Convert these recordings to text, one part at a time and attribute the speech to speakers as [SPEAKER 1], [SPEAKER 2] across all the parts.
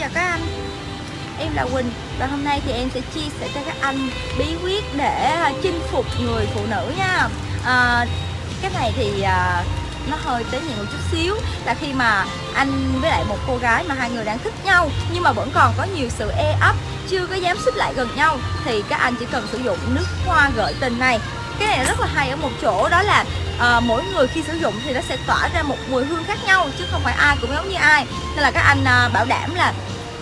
[SPEAKER 1] chào các anh. Em là Quỳnh và hôm nay thì em sẽ chia sẻ cho các anh bí quyết để à, chinh phục người phụ nữ nha. À, Cái này thì à, nó hơi tế nhị một chút xíu là khi mà anh với lại một cô gái mà hai người đang thích nhau nhưng mà vẫn còn có nhiều sự e ấp chưa có dám xích lại gần nhau thì các anh chỉ cần sử dụng nước hoa gợi tình này. Cái này rất là hay ở một chỗ đó là à, mỗi người khi sử dụng thì nó sẽ tỏa ra một mùi hương khác nhau chứ không phải ai cũng giống như ai. Nên là các anh à, bảo đảm là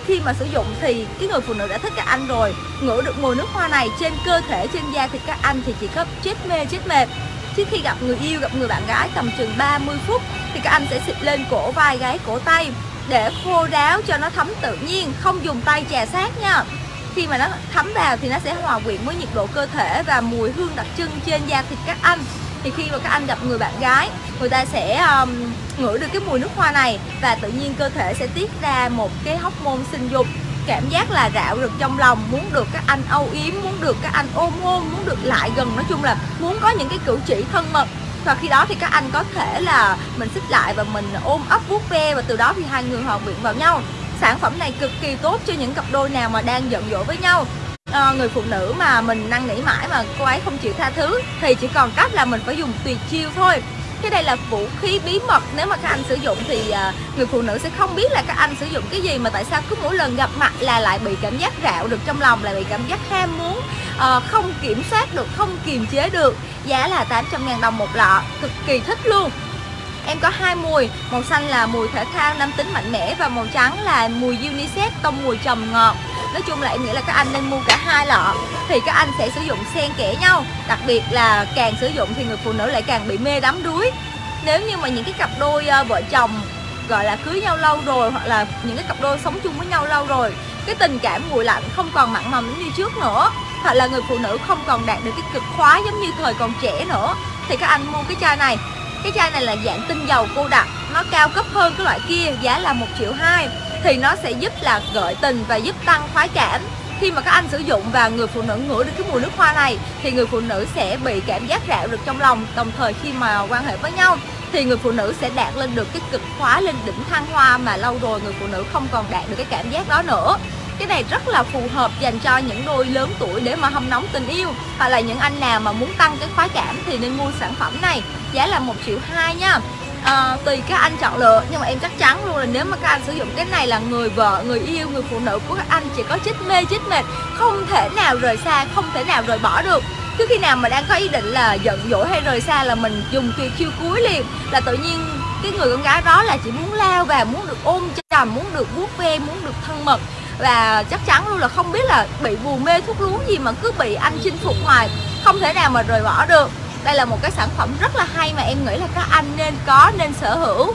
[SPEAKER 1] khi mà sử dụng thì cái người phụ nữ đã thích các anh rồi. Ngửi được mùi nước hoa này trên cơ thể trên da thì các anh thì chỉ có chết mê chết mệt. Chứ khi gặp người yêu gặp người bạn gái tầm chừng 30 phút thì các anh sẽ xịt lên cổ vai gáy cổ tay để khô ráo cho nó thấm tự nhiên không dùng tay chà sát nha. Khi mà nó thấm vào thì nó sẽ hòa quyện với nhiệt độ cơ thể và mùi hương đặc trưng trên da thịt các anh thì khi mà các anh gặp người bạn gái người ta sẽ um, ngửi được cái mùi nước hoa này và tự nhiên cơ thể sẽ tiết ra một cái hormone sinh dục. Cảm giác là rạo rực trong lòng muốn được các anh âu yếm muốn được các anh ôm hôn muốn được lại gần. Nói chung là muốn có những cái cử chỉ thân mật. Và khi đó thì các anh có thể là mình xích lại và mình ôm ấp vuốt ve và từ đó thì hai người hòa quyện vào nhau. Sản phẩm này cực kỳ tốt cho những cặp đôi nào mà đang giận dỗi với nhau à, người phụ nữ mà mình năn nỉ mãi mà cô ấy không chịu tha thứ thì chỉ còn cách là mình phải dùng tuyệt chiêu thôi. Cái đây là vũ khí bí mật nếu mà các anh sử dụng thì à, người phụ nữ sẽ không biết là các anh sử dụng cái gì mà tại sao cứ mỗi lần gặp mặt là lại bị cảm giác rạo được trong lòng lại bị cảm giác ham muốn à, không kiểm soát được không kiềm chế được. Giá là 800 ngàn đồng một lọ cực kỳ thích luôn. Em có hai mùi, màu xanh là mùi thể thao nam tính mạnh mẽ và màu trắng là mùi unisex tông mùi trầm ngọt. Nói chung là em nghĩ là các anh nên mua cả hai lọ, thì các anh sẽ sử dụng xen kẽ nhau. Đặc biệt là càng sử dụng thì người phụ nữ lại càng bị mê đắm đuối. Nếu như mà những cái cặp đôi ờ, vợ chồng, gọi là, cưới nhau lâu rồi hoặc là những cái cặp đôi sống chung với nhau lâu rồi, cái tình cảm nguội lạnh không còn mặn mầm như trước nữa, hoặc là người phụ nữ không còn đạt được cái cực khoái giống như thời còn trẻ nữa, thì các anh mua cái chai này cái chai này là dạng tinh dầu cô đặc, nó cao cấp hơn cái loại kia, giá là một triệu hai thì nó sẽ giúp là gợi tình và giúp tăng khoái cảm. Khi mà các anh sử dụng và người phụ nữ ngửi được cái mùi nước hoa này, thì người phụ nữ sẽ bị cảm giác rạo được trong lòng. Đồng thời khi mà quan hệ với nhau, thì người phụ nữ sẽ đạt lên được cái cực khoái lên đỉnh thăng hoa mà lâu rồi người phụ nữ không còn đạt được cái cảm giác đó nữa. Cái này rất là phù hợp dành cho những đôi lớn tuổi để mà hâm nóng tình yêu. Hoặc là những anh nào mà muốn tăng cái khoái cảm thì nên mua sản phẩm này, giá là một triệu hai nha à, tùy các anh chọn lựa nhưng mà em chắc chắn luôn là nếu mà các anh sử dụng cái này là người vợ người yêu người phụ nữ của các anh chỉ có chết mê chết mệt không thể nào rời xa không thể nào rời bỏ được. Cứ khi nào mà đang có ý định là giận dỗi hay rời xa là mình dùng tuyệt chiêu cuối liền là tự nhiên cái người con gái đó là chỉ muốn lao vào muốn được ôm chầm muốn được vuốt ve muốn được thân mật. Và chắc chắn luôn là không biết là bị vù mê thuốc lú gì mà cứ bị anh chinh phục hoài không thể nào mà rời bỏ được đây là một cái sản phẩm rất là hay mà em nghĩ là các anh nên có, nên sở hữu.